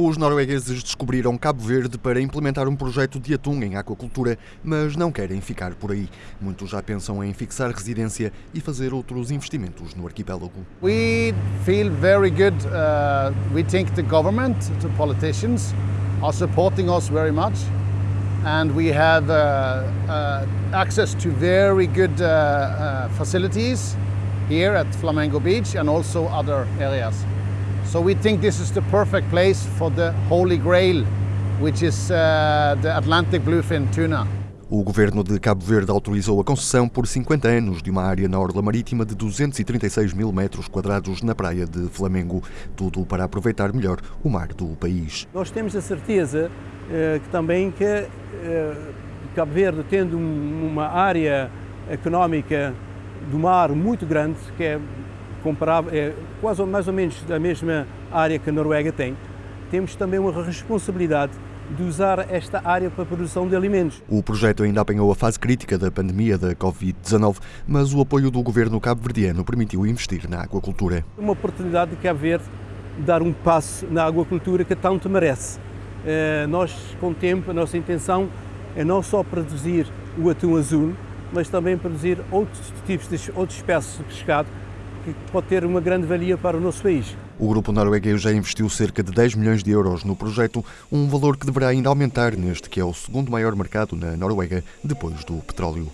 Os noruegueses descobriram Cabo Verde para implementar um projeto de atum em aquacultura, mas não querem ficar por aí. Muitos já pensam em fixar residência e fazer outros investimentos no arquipélago. We feel very good. Uh, we think the government, the politicians, are supporting us very much, and we have uh, uh, access to very good uh, uh, facilities here at Flamengo Beach and also other areas. So we think this is the perfect place for the Holy Grail, which is uh, the Atlantic bluefin tuna. O governo de Cabo Verde autorizou a concessão por 50 anos de uma área na orla marítima de 236 mil metros quadrados na praia de Flamengo, tudo para aproveitar melhor o mar do país. Nós temos a certeza eh, que também que eh, Cabo Verde, tendo uma área económica do mar muito grande, que é comparável, é quase mais ou menos da mesma área que a Noruega tem, temos também uma responsabilidade de usar esta área para a produção de alimentos. O projeto ainda apanhou a fase crítica da pandemia da Covid-19, mas o apoio do governo cabo-verdiano permitiu investir na aquacultura. Uma oportunidade de Cabo Verde dar um passo na aquacultura que tanto merece. Eh, nós, com o tempo, a nossa intenção é não só produzir o atum azul, mas também produzir outros tipos de outras espécies de pescado que pode ter uma grande valia para o nosso país. O grupo norueguês já investiu cerca de 10 milhões de euros no projeto, um valor que deverá ainda aumentar neste que é o segundo maior mercado na Noruega, depois do petróleo.